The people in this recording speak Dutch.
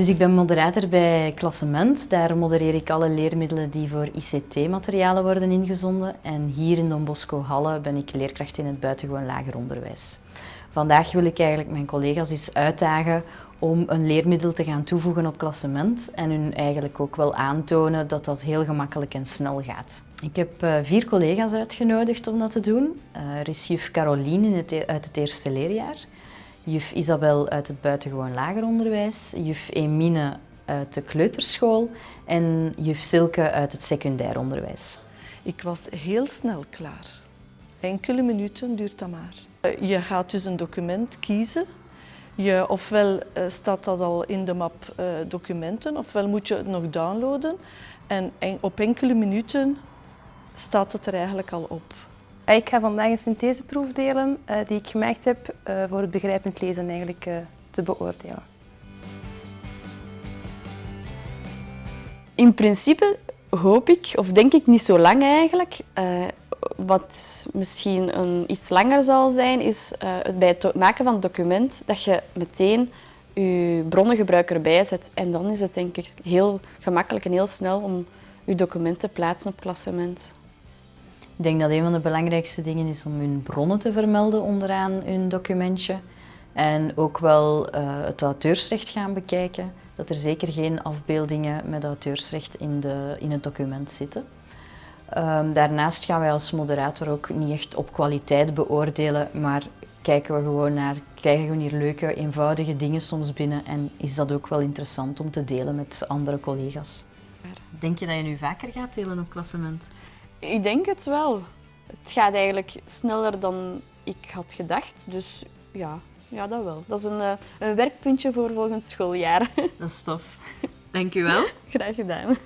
Dus ik ben moderator bij Klassement. Daar modereer ik alle leermiddelen die voor ICT-materialen worden ingezonden. En hier in Don Bosco Halle ben ik leerkracht in het buitengewoon lager onderwijs. Vandaag wil ik eigenlijk mijn collega's eens uitdagen om een leermiddel te gaan toevoegen op klassement en hun eigenlijk ook wel aantonen dat dat heel gemakkelijk en snel gaat. Ik heb uh, vier collega's uitgenodigd om dat te doen. Uh, er is juf Caroline e-, uit het eerste leerjaar, juf Isabel uit het buitengewoon lager onderwijs, juf Emine uit de kleuterschool en juf Silke uit het secundair onderwijs. Ik was heel snel klaar. Enkele minuten duurt dat maar. Eh, je gaat dus een document kiezen. Je, ofwel eh, staat dat al in de map uh, documenten, ofwel moet je het nog downloaden. En op enkele minuten staat het er eigenlijk al op. Ik ga vandaag een syntheseproef delen uh, die ik gemaakt heb voor het begrijpend lezen eigenlijk te beoordelen. In principe hoop ik, of denk ik niet zo lang eigenlijk, wat misschien een, iets langer zal zijn, is het bij het maken van het document dat je meteen je bronnengebruik erbij zet. En dan is het denk ik heel gemakkelijk en heel snel om je document te plaatsen op klassement. Ik denk dat een van de belangrijkste dingen is om hun bronnen te vermelden onderaan hun documentje. En ook wel uh, het auteursrecht gaan bekijken. Dat er zeker geen afbeeldingen met auteursrecht in, de, in het document zitten. Um, daarnaast gaan wij als moderator ook niet echt op kwaliteit beoordelen, maar kijken we gewoon naar, krijgen we hier leuke, eenvoudige dingen soms binnen en is dat ook wel interessant om te delen met andere collega's. Denk je dat je nu vaker gaat delen op klassement? Ik denk het wel. Het gaat eigenlijk sneller dan ik had gedacht, dus ja, ja dat wel. Dat is een, eh, een werkpuntje voor volgend schooljaar. Dat is tof. Dank u wel. Graag gedaan.